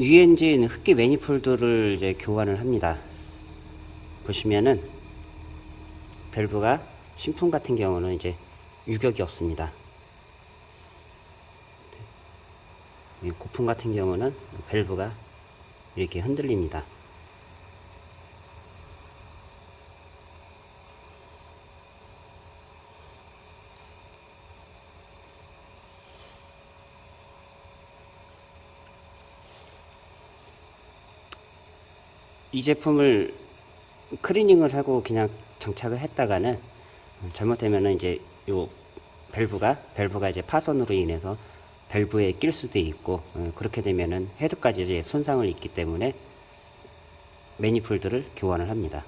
유엔진 흡기 매니폴드를 이제 교환을 합니다. 보시면은 밸브가 신품 같은 경우는 이제 유격이 없습니다. 이 고품 같은 경우는 밸브가 이렇게 흔들립니다. 이 제품을 클리닝을 하고 그냥 장착을 했다가는 잘못되면은 이제 요 밸브가 밸브가 이제 파손으로 인해서 밸브에 낄 수도 있고 어, 그렇게 되면은 헤드까지 이제 손상을 입기 때문에 매니폴드를 교환을 합니다.